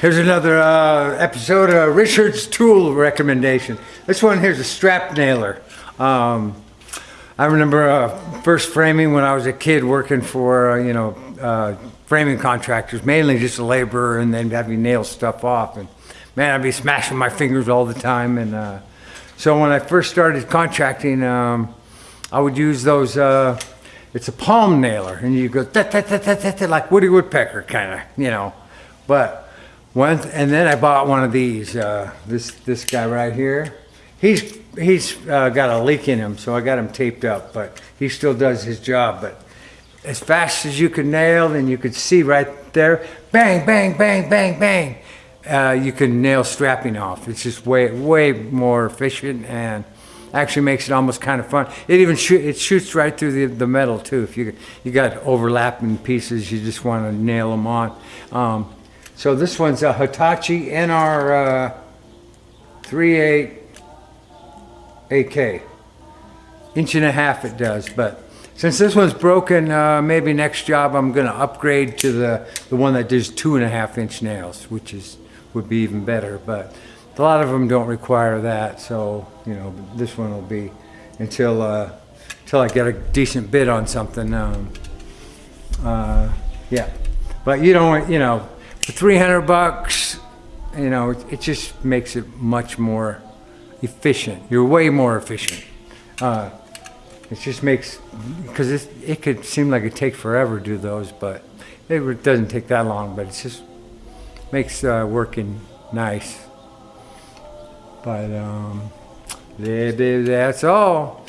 Here's another uh, episode of Richard's tool recommendation. This one here's a strap nailer. Um, I remember uh, first framing when I was a kid working for uh, you know uh, framing contractors, mainly just a laborer, and then having nail stuff off. And man, I'd be smashing my fingers all the time. And uh, so when I first started contracting, um, I would use those. Uh, it's a palm nailer, and you go like Woody Woodpecker kind of, you know. But and then I bought one of these. Uh, this this guy right here. He's he's uh, got a leak in him, so I got him taped up. But he still does his job. But as fast as you could nail, and you could see right there, bang, bang, bang, bang, bang. Uh, you can nail strapping off. It's just way way more efficient and actually makes it almost kind of fun. It even shoot, it shoots right through the, the metal too. If you you got overlapping pieces, you just want to nail them on. Um, so this one's a Hitachi NR uh, 38 AK. Inch and a half it does, but since this one's broken, uh, maybe next job I'm gonna upgrade to the, the one that does two and a half inch nails, which is, would be even better, but a lot of them don't require that, so, you know, this one will be until, uh, until I get a decent bid on something, um, uh, yeah. But you don't, you know, for 300 bucks, you know, it, it just makes it much more efficient. You're way more efficient. Uh, it just makes, because it, it could seem like it takes forever to do those, but it doesn't take that long, but it just makes uh, working nice. But um, that's all.